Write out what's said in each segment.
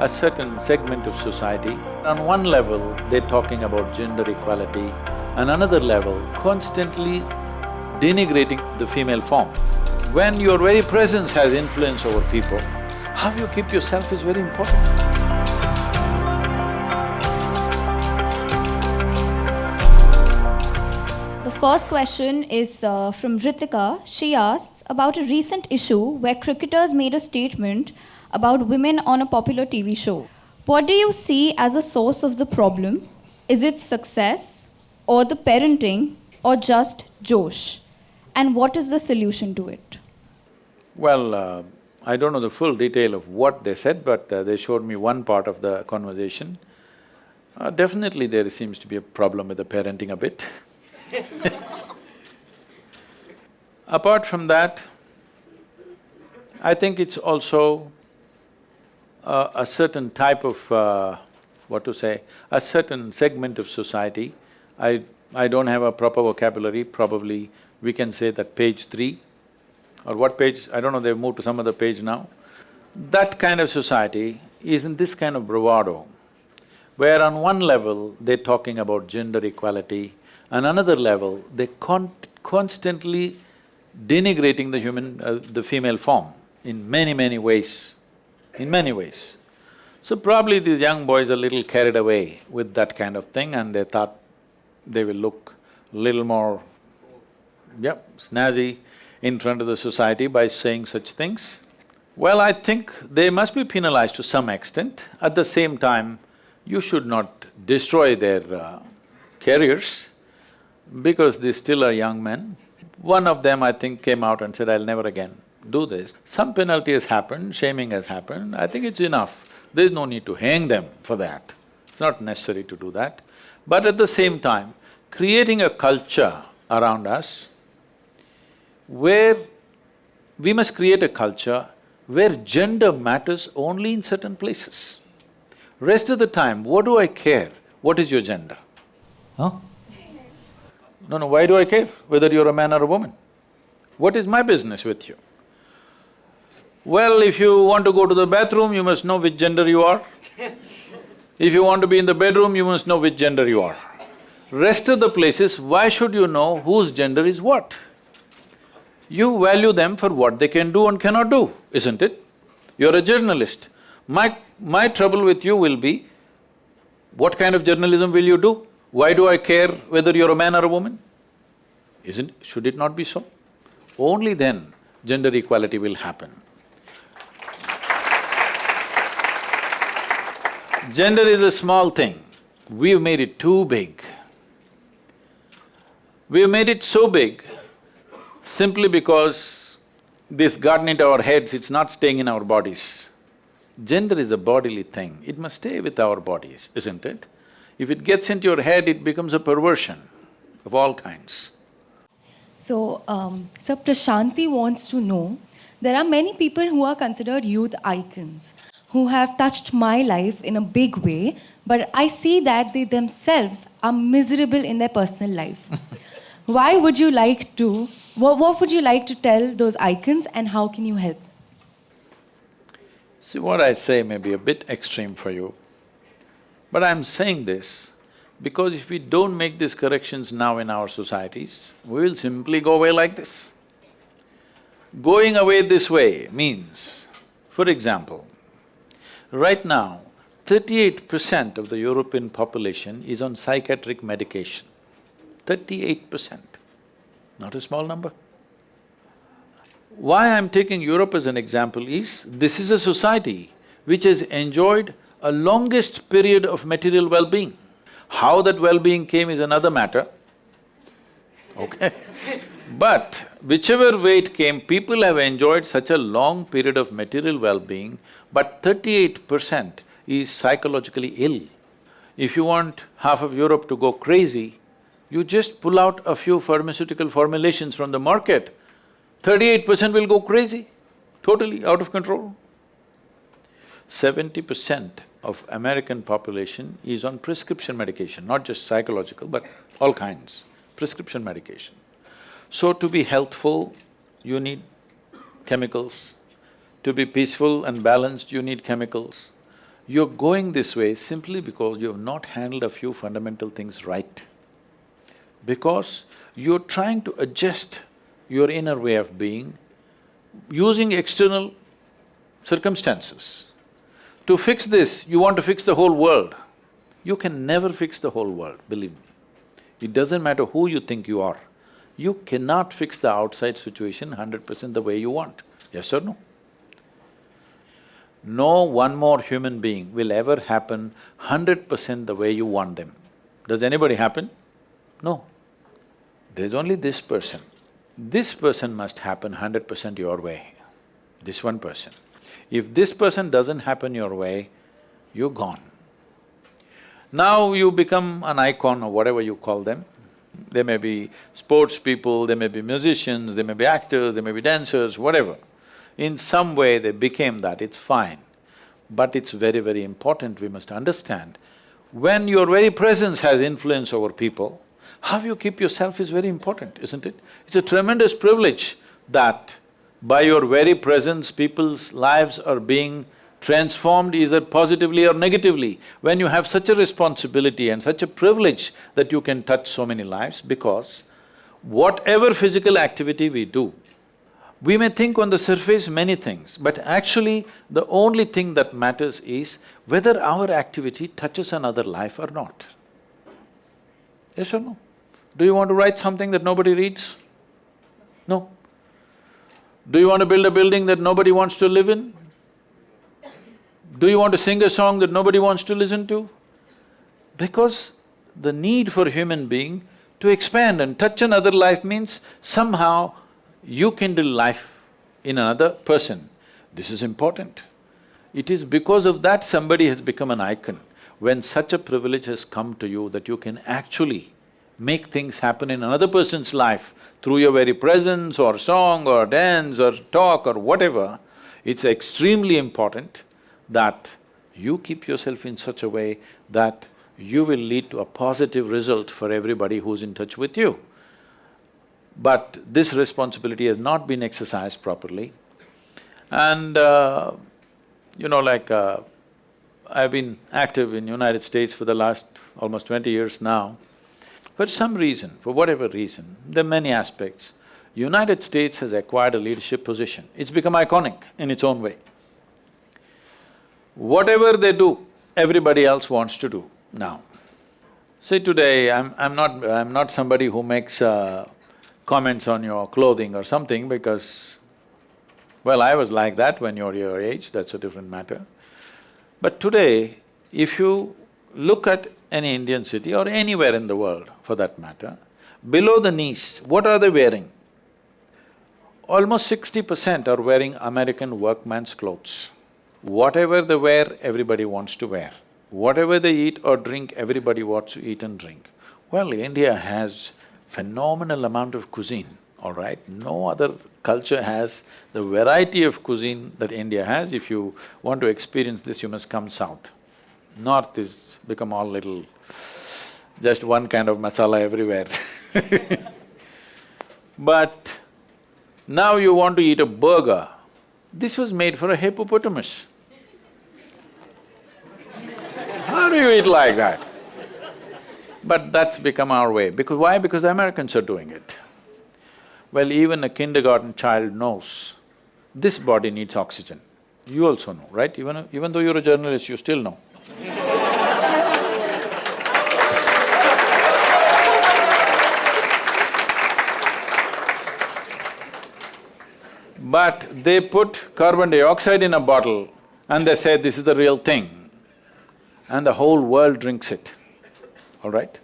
a certain segment of society. On one level, they're talking about gender equality, and another level, constantly denigrating the female form. When your very presence has influence over people, how you keep yourself is very important. The first question is uh, from Ritika. She asks about a recent issue where cricketers made a statement about women on a popular TV show. What do you see as a source of the problem? Is it success, or the parenting, or just Josh? And what is the solution to it? Well, uh, I don't know the full detail of what they said, but uh, they showed me one part of the conversation. Uh, definitely there seems to be a problem with the parenting a bit Apart from that, I think it's also uh, a certain type of, uh, what to say, a certain segment of society. I… I don't have a proper vocabulary, probably we can say that page three or what page, I don't know, they've moved to some other page now. That kind of society is in this kind of bravado, where on one level they're talking about gender equality, on another level, they're con constantly denigrating the human… Uh, the female form in many, many ways, in many ways. So probably these young boys are little carried away with that kind of thing and they thought they will look little more, yep, snazzy in front of the society by saying such things. Well, I think they must be penalized to some extent. At the same time, you should not destroy their uh, careers because they still are young men. One of them, I think, came out and said, I'll never again do this. Some penalty has happened, shaming has happened, I think it's enough. There's no need to hang them for that. It's not necessary to do that. But at the same time, creating a culture around us where we must create a culture where gender matters only in certain places. Rest of the time, what do I care? What is your gender? Huh? No, no, why do I care whether you're a man or a woman? What is my business with you? Well, if you want to go to the bathroom, you must know which gender you are. If you want to be in the bedroom, you must know which gender you are. Rest of the places, why should you know whose gender is what? You value them for what they can do and cannot do, isn't it? You're a journalist. My… my trouble with you will be, what kind of journalism will you do? Why do I care whether you're a man or a woman? Isn't… should it not be so? Only then gender equality will happen. Gender is a small thing, we've made it too big. We've made it so big simply because this gotten into our heads, it's not staying in our bodies. Gender is a bodily thing, it must stay with our bodies, isn't it? If it gets into your head, it becomes a perversion of all kinds. So, um, Sir Prashanti wants to know, there are many people who are considered youth icons, who have touched my life in a big way, but I see that they themselves are miserable in their personal life. Why would you like to, what, what would you like to tell those icons and how can you help? See, what I say may be a bit extreme for you, but I'm saying this because if we don't make these corrections now in our societies, we will simply go away like this. Going away this way means, for example, right now, thirty-eight percent of the European population is on psychiatric medication. Thirty-eight percent, not a small number. Why I'm taking Europe as an example is, this is a society which has enjoyed a longest period of material well-being. How that well-being came is another matter, okay? But whichever way it came, people have enjoyed such a long period of material well-being, but thirty-eight percent is psychologically ill. If you want half of Europe to go crazy, you just pull out a few pharmaceutical formulations from the market, thirty-eight percent will go crazy, totally out of control. Seventy percent of American population is on prescription medication, not just psychological, but all kinds, prescription medication. So to be healthful, you need chemicals. To be peaceful and balanced, you need chemicals. You're going this way simply because you have not handled a few fundamental things right. Because you're trying to adjust your inner way of being using external circumstances. To fix this, you want to fix the whole world. You can never fix the whole world, believe me. It doesn't matter who you think you are. You cannot fix the outside situation hundred percent the way you want, yes or no? No one more human being will ever happen hundred percent the way you want them. Does anybody happen? No. There's only this person. This person must happen hundred percent your way, this one person. If this person doesn't happen your way, you're gone. Now you become an icon or whatever you call them. They may be sports people, they may be musicians, they may be actors, they may be dancers, whatever. In some way they became that, it's fine. But it's very, very important, we must understand, when your very presence has influence over people, how you keep yourself is very important, isn't it? It's a tremendous privilege that by your very presence, people's lives are being transformed either positively or negatively. When you have such a responsibility and such a privilege that you can touch so many lives because whatever physical activity we do, we may think on the surface many things, but actually the only thing that matters is whether our activity touches another life or not. Yes or no? Do you want to write something that nobody reads? No. Do you want to build a building that nobody wants to live in? Do you want to sing a song that nobody wants to listen to? Because the need for human being to expand and touch another life means somehow you kindle life in another person. This is important. It is because of that somebody has become an icon. When such a privilege has come to you that you can actually make things happen in another person's life through your very presence or song or dance or talk or whatever, it's extremely important that you keep yourself in such a way that you will lead to a positive result for everybody who's in touch with you. But this responsibility has not been exercised properly. And uh, you know, like uh, I've been active in United States for the last almost twenty years now. For some reason, for whatever reason, there are many aspects, United States has acquired a leadership position. It's become iconic in its own way. Whatever they do, everybody else wants to do now. See, today, I'm… I'm not… I'm not somebody who makes uh, comments on your clothing or something because, well, I was like that when you're your age, that's a different matter. But today, if you look at any Indian city or anywhere in the world for that matter, below the knees, what are they wearing? Almost sixty percent are wearing American workman's clothes. Whatever they wear, everybody wants to wear. Whatever they eat or drink, everybody wants to eat and drink. Well, India has phenomenal amount of cuisine, all right? No other culture has the variety of cuisine that India has. If you want to experience this, you must come south. North is become all little, just one kind of masala everywhere But now you want to eat a burger, this was made for a hippopotamus. How do you eat like that? But that's become our way, because why? Because the Americans are doing it. Well, even a kindergarten child knows, this body needs oxygen. You also know, right? Even, even though you're a journalist, you still know. But they put carbon dioxide in a bottle and they say this is the real thing and the whole world drinks it, all right?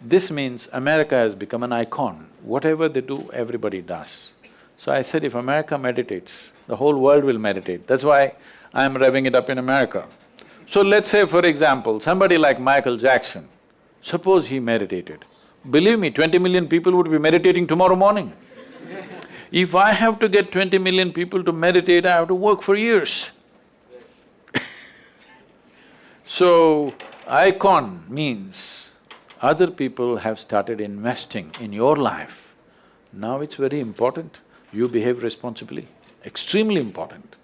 This means America has become an icon. Whatever they do, everybody does. So I said if America meditates, the whole world will meditate. That's why I'm revving it up in America. So let's say for example, somebody like Michael Jackson, suppose he meditated. Believe me, twenty million people would be meditating tomorrow morning. If I have to get twenty million people to meditate, I have to work for years. so, icon means other people have started investing in your life. Now it's very important, you behave responsibly, extremely important.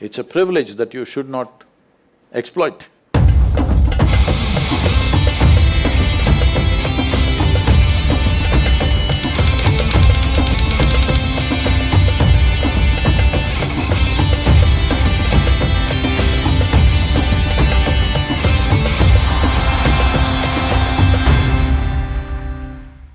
It's a privilege that you should not exploit.